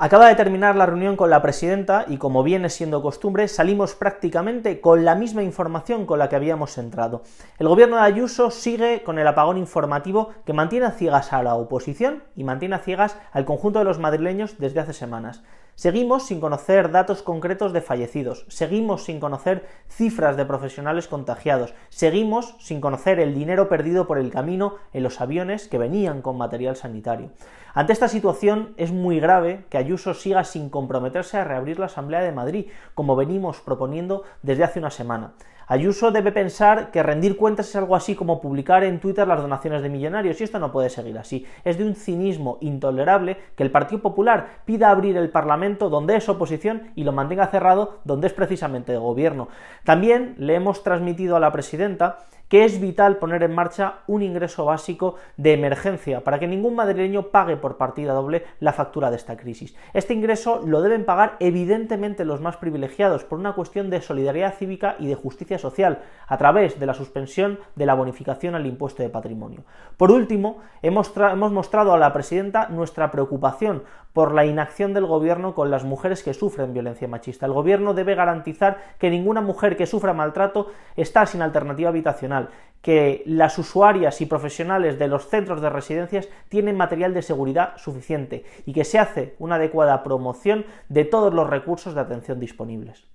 Acaba de terminar la reunión con la presidenta y, como viene siendo costumbre, salimos prácticamente con la misma información con la que habíamos entrado. El gobierno de Ayuso sigue con el apagón informativo que mantiene a ciegas a la oposición y mantiene a ciegas al conjunto de los madrileños desde hace semanas. Seguimos sin conocer datos concretos de fallecidos, seguimos sin conocer cifras de profesionales contagiados, seguimos sin conocer el dinero perdido por el camino en los aviones que venían con material sanitario. Ante esta situación es muy grave que Ayuso siga sin comprometerse a reabrir la Asamblea de Madrid, como venimos proponiendo desde hace una semana. Ayuso debe pensar que rendir cuentas es algo así como publicar en Twitter las donaciones de millonarios, y esto no puede seguir así. Es de un cinismo intolerable que el Partido Popular pida abrir el Parlamento donde es oposición y lo mantenga cerrado donde es precisamente de gobierno. También le hemos transmitido a la presidenta que es vital poner en marcha un ingreso básico de emergencia para que ningún madrileño pague por partida doble la factura de esta crisis. Este ingreso lo deben pagar evidentemente los más privilegiados por una cuestión de solidaridad cívica y de justicia social, a través de la suspensión de la bonificación al impuesto de patrimonio. Por último, hemos, hemos mostrado a la presidenta nuestra preocupación por la inacción del gobierno con las mujeres que sufren violencia machista. El gobierno debe garantizar que ninguna mujer que sufra maltrato está sin alternativa habitacional que las usuarias y profesionales de los centros de residencias tienen material de seguridad suficiente y que se hace una adecuada promoción de todos los recursos de atención disponibles.